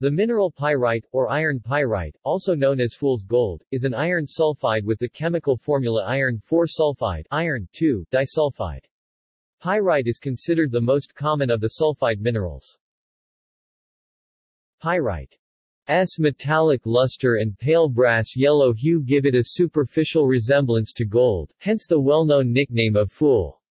The mineral pyrite, or iron pyrite, also known as fool's gold, is an iron sulfide with the chemical formula iron 4 sulfide iron 2 disulfide. Pyrite is considered the most common of the sulfide minerals. Pyrite metallic luster and pale brass yellow hue give it a superficial resemblance to gold, hence the well-known nickname of fool.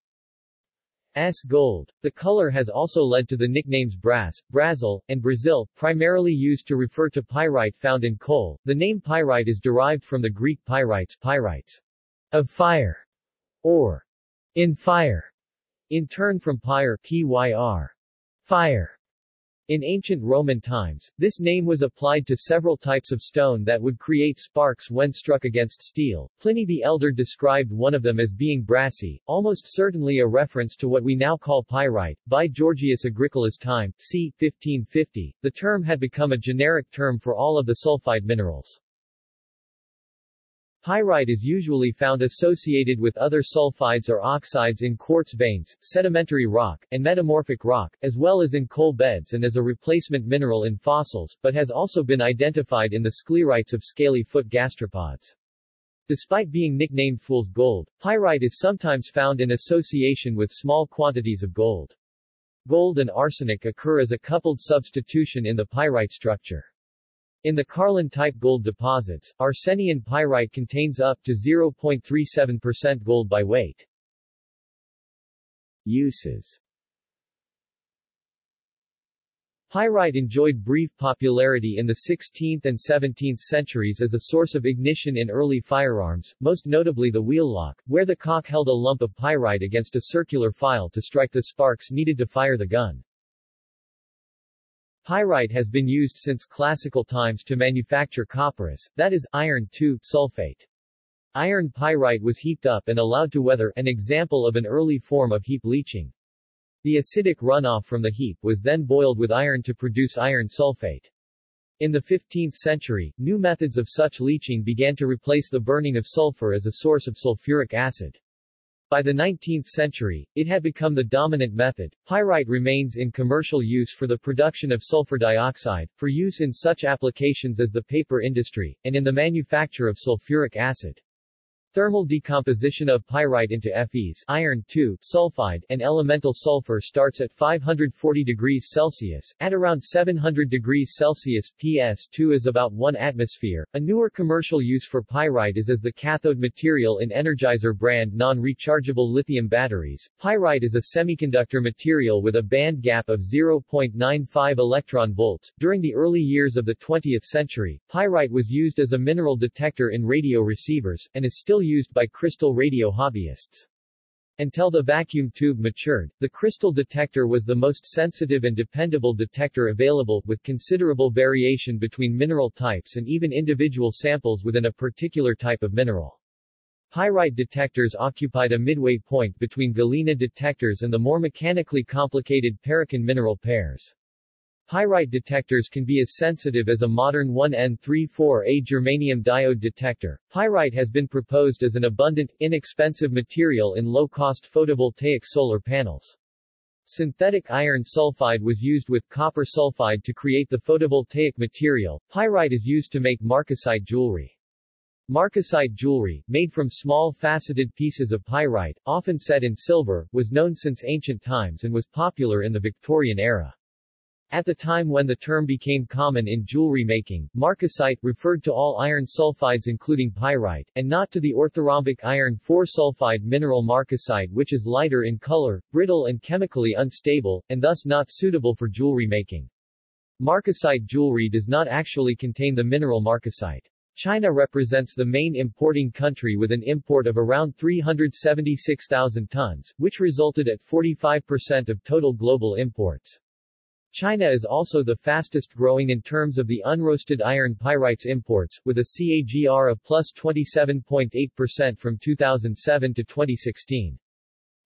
S gold. The color has also led to the nicknames brass, Brazil, and Brazil, primarily used to refer to pyrite found in coal. The name pyrite is derived from the Greek pyrites, pyrites, of fire, or in fire, in turn from pyre, pyr, fire. In ancient Roman times, this name was applied to several types of stone that would create sparks when struck against steel. Pliny the Elder described one of them as being brassy, almost certainly a reference to what we now call pyrite. By Georgius Agricola's time, c. 1550, the term had become a generic term for all of the sulfide minerals. Pyrite is usually found associated with other sulfides or oxides in quartz veins, sedimentary rock, and metamorphic rock, as well as in coal beds and as a replacement mineral in fossils, but has also been identified in the sclerites of scaly foot gastropods. Despite being nicknamed fool's gold, pyrite is sometimes found in association with small quantities of gold. Gold and arsenic occur as a coupled substitution in the pyrite structure. In the Carlin-type gold deposits, Arsenian pyrite contains up to 0.37% gold by weight. Uses Pyrite enjoyed brief popularity in the 16th and 17th centuries as a source of ignition in early firearms, most notably the wheellock, where the cock held a lump of pyrite against a circular file to strike the sparks needed to fire the gun. Pyrite has been used since classical times to manufacture copperas, that is, iron sulfate. Iron pyrite was heaped up and allowed to weather, an example of an early form of heap leaching. The acidic runoff from the heap was then boiled with iron to produce iron sulfate. In the 15th century, new methods of such leaching began to replace the burning of sulfur as a source of sulfuric acid. By the 19th century, it had become the dominant method. Pyrite remains in commercial use for the production of sulfur dioxide, for use in such applications as the paper industry, and in the manufacture of sulfuric acid. Thermal decomposition of pyrite into Fes iron sulfide and elemental sulfur starts at 540 degrees Celsius, at around 700 degrees Celsius, PS2 is about 1 atmosphere. A newer commercial use for pyrite is as the cathode material in Energizer brand non-rechargeable lithium batteries. Pyrite is a semiconductor material with a band gap of 0.95 electron volts. During the early years of the 20th century, pyrite was used as a mineral detector in radio receivers, and is still used by crystal radio hobbyists. Until the vacuum tube matured, the crystal detector was the most sensitive and dependable detector available, with considerable variation between mineral types and even individual samples within a particular type of mineral. Pyrite detectors occupied a midway point between galena detectors and the more mechanically complicated perikon mineral pairs. Pyrite detectors can be as sensitive as a modern 1N34A germanium diode detector. Pyrite has been proposed as an abundant, inexpensive material in low-cost photovoltaic solar panels. Synthetic iron sulfide was used with copper sulfide to create the photovoltaic material. Pyrite is used to make marcasite jewelry. Marcasite jewelry, made from small faceted pieces of pyrite, often set in silver, was known since ancient times and was popular in the Victorian era. At the time when the term became common in jewelry making, marcasite referred to all iron sulfides including pyrite, and not to the orthorhombic iron 4-sulfide mineral marcasite which is lighter in color, brittle and chemically unstable, and thus not suitable for jewelry making. Marcasite jewelry does not actually contain the mineral marcasite. China represents the main importing country with an import of around 376,000 tons, which resulted at 45% of total global imports. China is also the fastest growing in terms of the unroasted iron pyrites imports, with a CAGR of plus 27.8% from 2007 to 2016.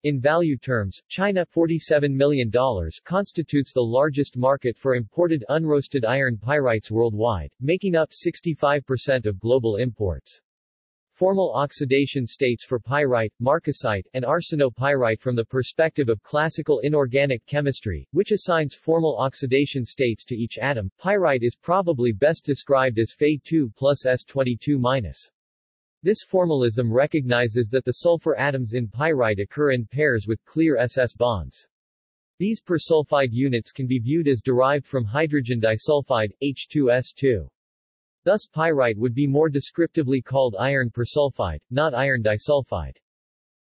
In value terms, China $47 million constitutes the largest market for imported unroasted iron pyrites worldwide, making up 65% of global imports. Formal oxidation states for pyrite, marcasite, and arsenopyrite from the perspective of classical inorganic chemistry, which assigns formal oxidation states to each atom. Pyrite is probably best described as Fe2 plus S22 minus. This formalism recognizes that the sulfur atoms in pyrite occur in pairs with clear SS bonds. These persulfide units can be viewed as derived from hydrogen disulfide, H2S2. Thus pyrite would be more descriptively called iron persulfide, not iron disulfide.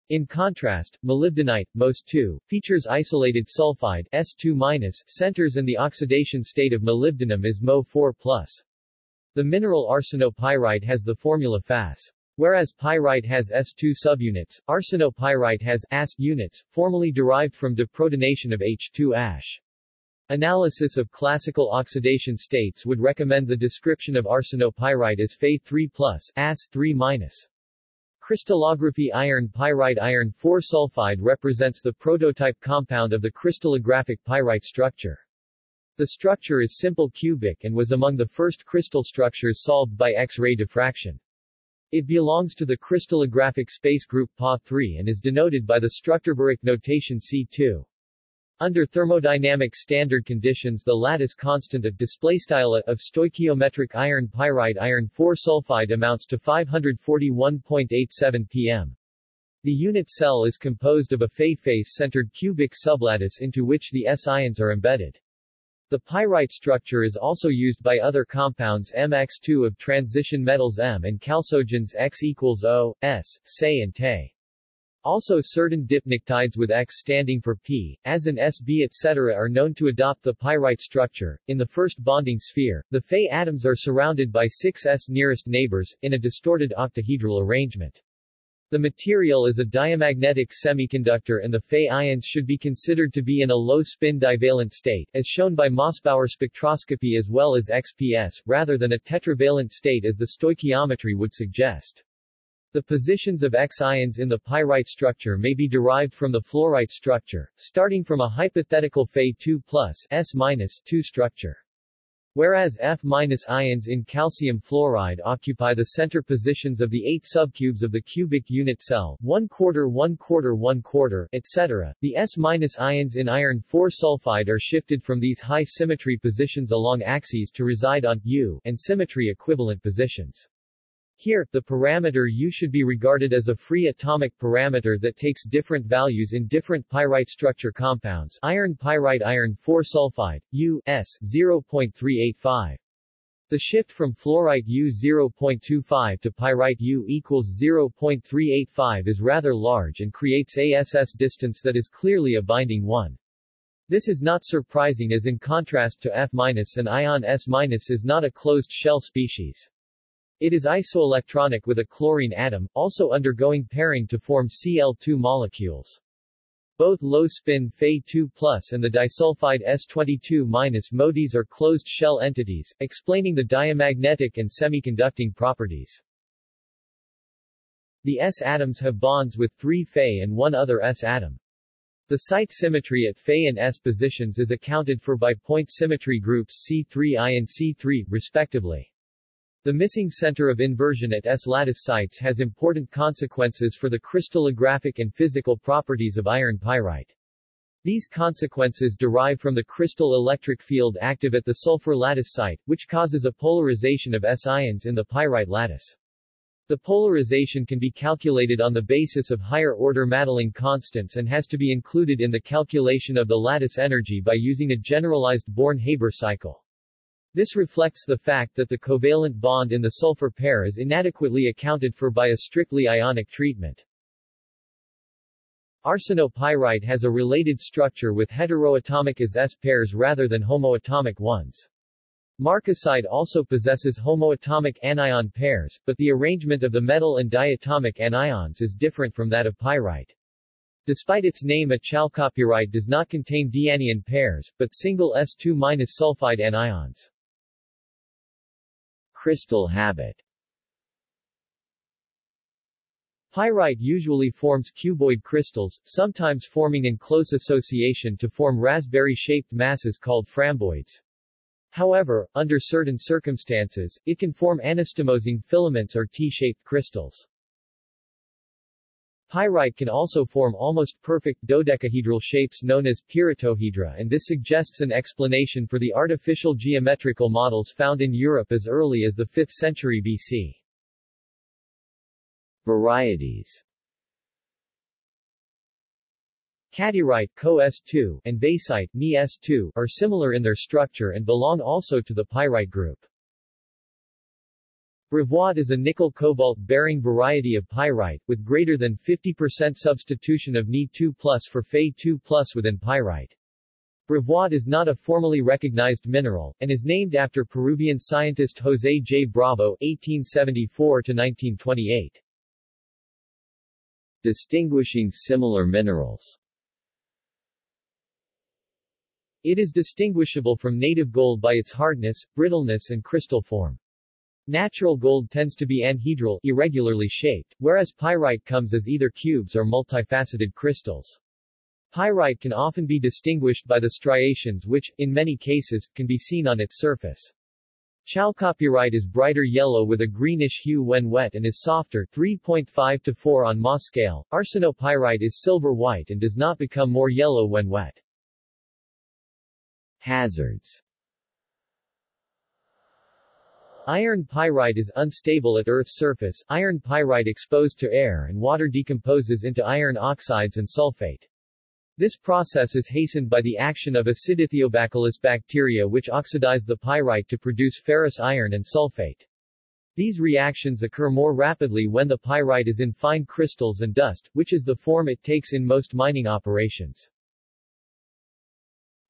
In contrast, molybdenite, MOS2, features isolated sulfide S2- centers and the oxidation state of molybdenum is Mo4+. The mineral arsenopyrite has the formula Fas. Whereas pyrite has S2 subunits, arsenopyrite has As units, formally derived from deprotonation of H2-ash. Analysis of classical oxidation states would recommend the description of arsenopyrite as Fe3+, As3-. Crystallography Iron pyrite Iron 4 sulfide represents the prototype compound of the crystallographic pyrite structure. The structure is simple cubic and was among the first crystal structures solved by X-ray diffraction. It belongs to the crystallographic space group Pa3 and is denoted by the Strukturbericht notation C2. Under thermodynamic standard conditions the lattice constant of displaystyle of stoichiometric iron pyrite iron 4 sulfide amounts to 541.87 pm. The unit cell is composed of a Fe-face-centered cubic sublattice into which the S-ions are embedded. The pyrite structure is also used by other compounds MX2 of transition metals M and chalcogens X equals O, S, Se and Te. Also certain dipnictides with X standing for P, as in Sb etc. are known to adopt the pyrite structure. In the first bonding sphere, the Fe atoms are surrounded by six S nearest neighbors, in a distorted octahedral arrangement. The material is a diamagnetic semiconductor and the Fe ions should be considered to be in a low-spin divalent state, as shown by Mossbauer spectroscopy as well as XPS, rather than a tetravalent state as the stoichiometry would suggest. The positions of X-ions in the pyrite structure may be derived from the fluorite structure, starting from a hypothetical Fe2 plus S-2 structure. Whereas F-ions in calcium fluoride occupy the center positions of the eight subcubes of the cubic unit cell, 1 quarter 1 quarter 1 quarter, etc., the S-ions in iron 4 sulfide are shifted from these high symmetry positions along axes to reside on U and symmetry equivalent positions. Here, the parameter U should be regarded as a free atomic parameter that takes different values in different pyrite structure compounds iron pyrite iron 4 sulfide, U, S, 0.385. The shift from fluorite U 0.25 to pyrite U equals 0.385 is rather large and creates a SS distance that is clearly a binding one. This is not surprising as in contrast to F- an ion S- is not a closed shell species. It is isoelectronic with a chlorine atom, also undergoing pairing to form Cl2 molecules. Both low-spin Fe2+, and the disulfide S22- moieties are closed shell entities, explaining the diamagnetic and semiconducting properties. The S atoms have bonds with three Fe and one other S atom. The site symmetry at Fe and S positions is accounted for by point symmetry groups C3I and C3, respectively. The missing center of inversion at S-lattice sites has important consequences for the crystallographic and physical properties of iron pyrite. These consequences derive from the crystal electric field active at the sulfur lattice site, which causes a polarization of S-ions in the pyrite lattice. The polarization can be calculated on the basis of higher-order Madelung constants and has to be included in the calculation of the lattice energy by using a generalized Born-Haber cycle. This reflects the fact that the covalent bond in the sulfur pair is inadequately accounted for by a strictly ionic treatment. Arsenopyrite has a related structure with heteroatomic as S pairs rather than homoatomic ones. Marcasite also possesses homoatomic anion pairs, but the arrangement of the metal and diatomic anions is different from that of pyrite. Despite its name a chalcopyrite does not contain dianion pairs, but single S2- sulfide anions. Crystal habit Pyrite usually forms cuboid crystals, sometimes forming in close association to form raspberry-shaped masses called framboids. However, under certain circumstances, it can form anastomosing filaments or T-shaped crystals. Pyrite can also form almost perfect dodecahedral shapes known as pyritohedra and this suggests an explanation for the artificial geometrical models found in Europe as early as the 5th century BC. Varieties Cattierite Co S2 and vaesite Ni S2 are similar in their structure and belong also to the pyrite group. Bravoite is a nickel-cobalt-bearing variety of pyrite, with greater than 50% substitution of Ni2 for Fe2 within pyrite. Bravoite is not a formally recognized mineral, and is named after Peruvian scientist José J. Bravo 1874-1928. Distinguishing similar minerals It is distinguishable from native gold by its hardness, brittleness and crystal form. Natural gold tends to be anhedral irregularly shaped, whereas pyrite comes as either cubes or multifaceted crystals. Pyrite can often be distinguished by the striations which, in many cases, can be seen on its surface. Chalcopyrite is brighter yellow with a greenish hue when wet and is softer 3.5 to 4 on Ma scale. Arsenopyrite is silver white and does not become more yellow when wet. Hazards Iron pyrite is unstable at Earth's surface. Iron pyrite exposed to air and water decomposes into iron oxides and sulfate. This process is hastened by the action of acidithiobacillus bacteria which oxidize the pyrite to produce ferrous iron and sulfate. These reactions occur more rapidly when the pyrite is in fine crystals and dust, which is the form it takes in most mining operations.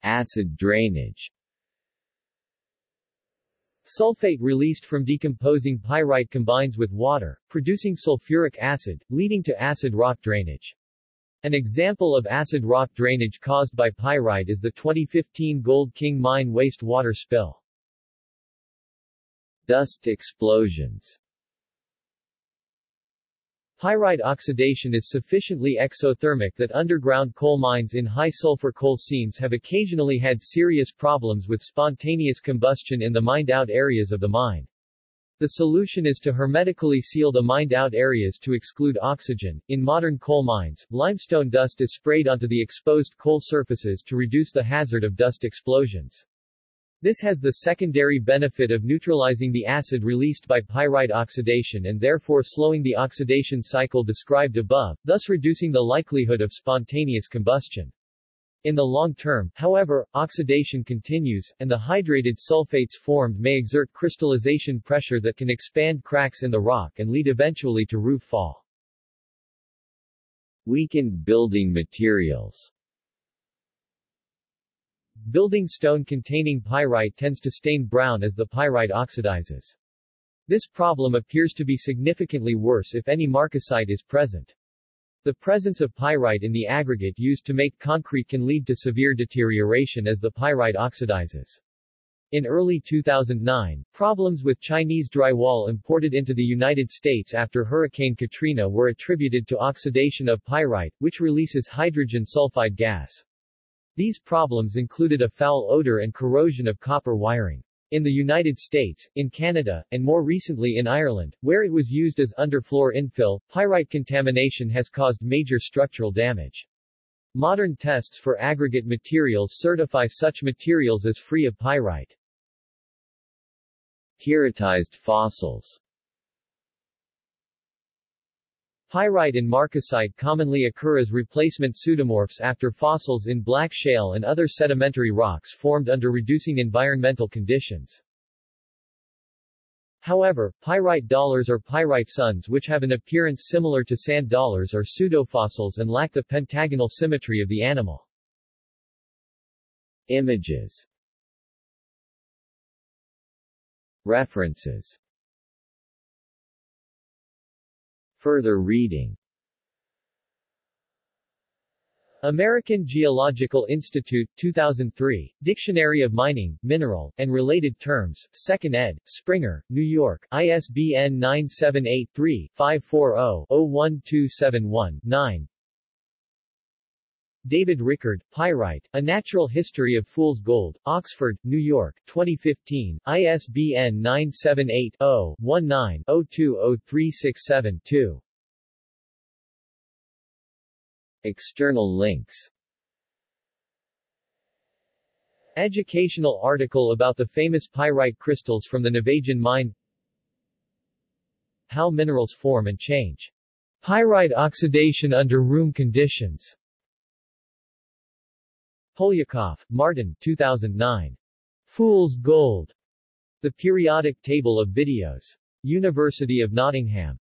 Acid drainage Sulfate released from decomposing pyrite combines with water, producing sulfuric acid, leading to acid rock drainage. An example of acid rock drainage caused by pyrite is the 2015 Gold King mine waste water spill. Dust explosions Pyrite oxidation is sufficiently exothermic that underground coal mines in high-sulfur coal seams have occasionally had serious problems with spontaneous combustion in the mined-out areas of the mine. The solution is to hermetically seal the mined-out areas to exclude oxygen. In modern coal mines, limestone dust is sprayed onto the exposed coal surfaces to reduce the hazard of dust explosions. This has the secondary benefit of neutralizing the acid released by pyrite oxidation and therefore slowing the oxidation cycle described above, thus reducing the likelihood of spontaneous combustion. In the long term, however, oxidation continues, and the hydrated sulfates formed may exert crystallization pressure that can expand cracks in the rock and lead eventually to roof fall. Weakened building materials Building stone containing pyrite tends to stain brown as the pyrite oxidizes. This problem appears to be significantly worse if any marcasite is present. The presence of pyrite in the aggregate used to make concrete can lead to severe deterioration as the pyrite oxidizes. In early 2009, problems with Chinese drywall imported into the United States after Hurricane Katrina were attributed to oxidation of pyrite, which releases hydrogen sulfide gas. These problems included a foul odor and corrosion of copper wiring. In the United States, in Canada, and more recently in Ireland, where it was used as underfloor infill, pyrite contamination has caused major structural damage. Modern tests for aggregate materials certify such materials as free of pyrite. Pyritized fossils Pyrite and marcasite commonly occur as replacement pseudomorphs after fossils in black shale and other sedimentary rocks formed under reducing environmental conditions. However, pyrite dollars or pyrite suns which have an appearance similar to sand dollars are pseudofossils and lack the pentagonal symmetry of the animal. Images References Further reading. American Geological Institute, 2003, Dictionary of Mining, Mineral, and Related Terms, 2nd ed., Springer, New York, ISBN 978-3-540-01271-9 David Rickard, Pyrite, A Natural History of Fool's Gold, Oxford, New York, 2015, ISBN 978-0-19-020367-2. External links Educational article about the famous pyrite crystals from the Navajún mine How minerals form and change. Pyrite oxidation under room conditions Poliakoff, Martyn 2009. Fool's Gold. The Periodic Table of Videos. University of Nottingham.